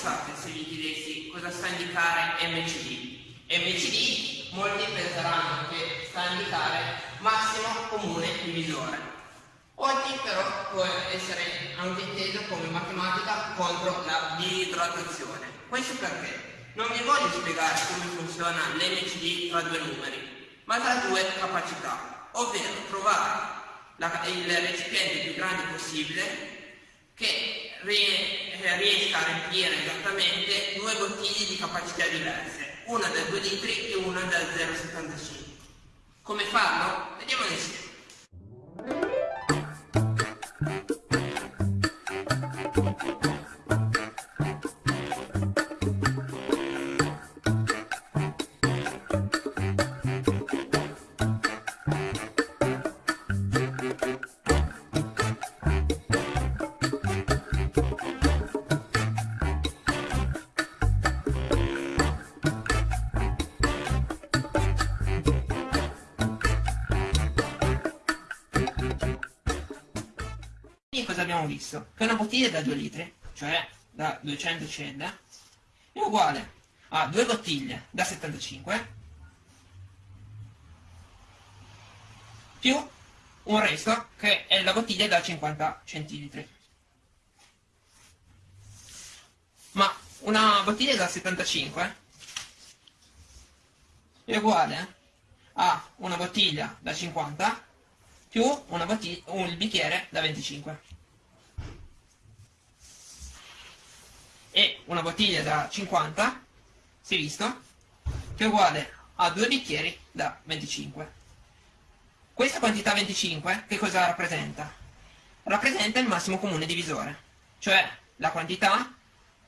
pensate se vi chiedessi cosa sta a indicare MCD? MCD molti penseranno che sta a indicare massimo comune divisore. Oggi però può essere anche inteso come matematica contro la disidratazione. Questo perché non vi voglio spiegare come funziona l'MCD tra due numeri, ma tra due capacità, ovvero trovare la, il recipiente più grande possibile che riesca a riempire esattamente due bottiglie di capacità diverse, una da 2 litri e una da 0,75. Come farlo? Vediamo insieme. Cosa abbiamo visto? Che una bottiglia da 2 litri, cioè da 200 cl, è uguale a due bottiglie da 75 più un resto che è la bottiglia da 50 centilitri. Ma una bottiglia da 75 è uguale a una bottiglia da 50 più un bicchiere da 25. e una bottiglia da 50, si è visto, che è uguale a due bicchieri da 25. Questa quantità 25 che cosa rappresenta? Rappresenta il massimo comune divisore, cioè la quantità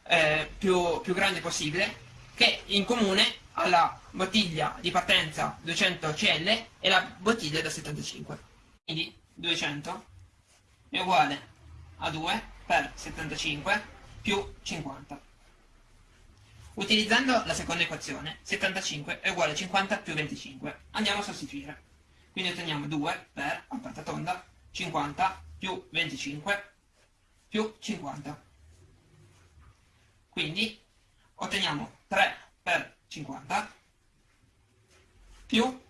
eh, più, più grande possibile che in comune ha la bottiglia di partenza 200 cl e la bottiglia da 75. Quindi 200 è uguale a 2 per 75 più 50. Utilizzando la seconda equazione, 75 è uguale a 50 più 25. Andiamo a sostituire. Quindi otteniamo 2 per, a porta tonda, 50 più 25 più 50. Quindi otteniamo 3 per 50 più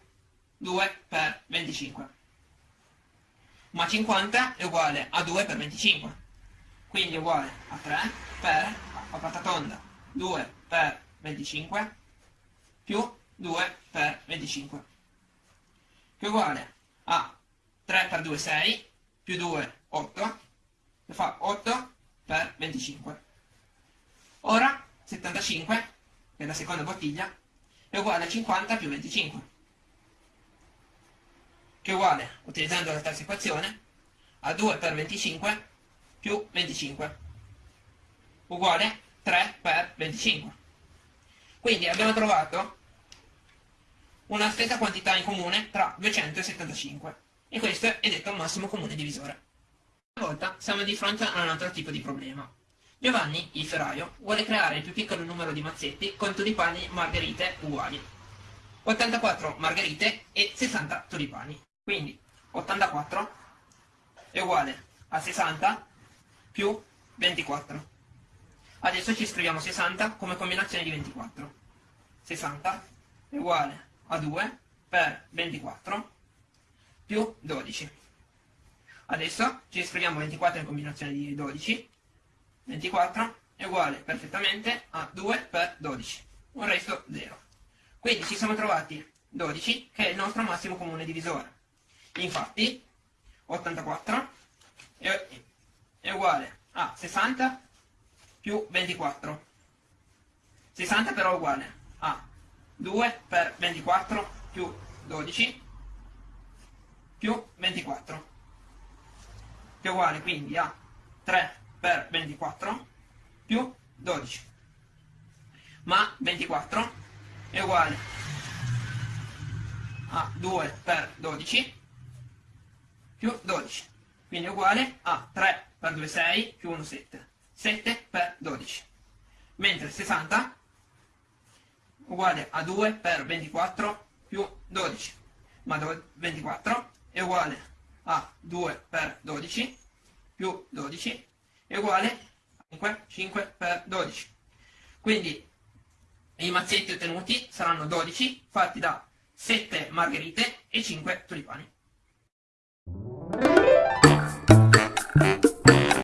2 per 25. Ma 50 è uguale a 2 per 25 quindi è uguale a 3 per, a porta tonda, 2 per 25 più 2 per 25 che è uguale a 3 per 2 6 più 2 8 che fa 8 per 25 ora 75 che è la seconda bottiglia è uguale a 50 più 25 che è uguale utilizzando la terza equazione a 2 per 25 più 25 uguale 3 per 25 quindi abbiamo trovato una stessa quantità in comune tra 275 e questo è detto il massimo comune divisore. Una volta siamo di fronte a un altro tipo di problema. Giovanni, il ferraio, vuole creare il più piccolo numero di mazzetti con tulipani margherite uguali. 84 margherite e 60 tulipani quindi 84 è uguale a 60 più 24. Adesso ci scriviamo 60 come combinazione di 24. 60 è uguale a 2 per 24 più 12. Adesso ci scriviamo 24 in combinazione di 12. 24 è uguale perfettamente a 2 per 12. Un resto 0. Quindi ci siamo trovati 12 che è il nostro massimo comune divisore. Infatti 84 è è uguale a 60 più 24. 60 però è uguale a 2 per 24 più 12 più 24 che è uguale quindi a 3 per 24 più 12 ma 24 è uguale a 2 per 12 più 12 quindi è uguale a 3 per 2 6 più 1 7 7 per 12 mentre 60 uguale a 2 per 24 più 12 ma 24 è uguale a 2 per 12 più 12 è uguale a 5, 5 per 12 Quindi i mazzetti ottenuti saranno 12 fatti da 7 margherite e 5 tulipani.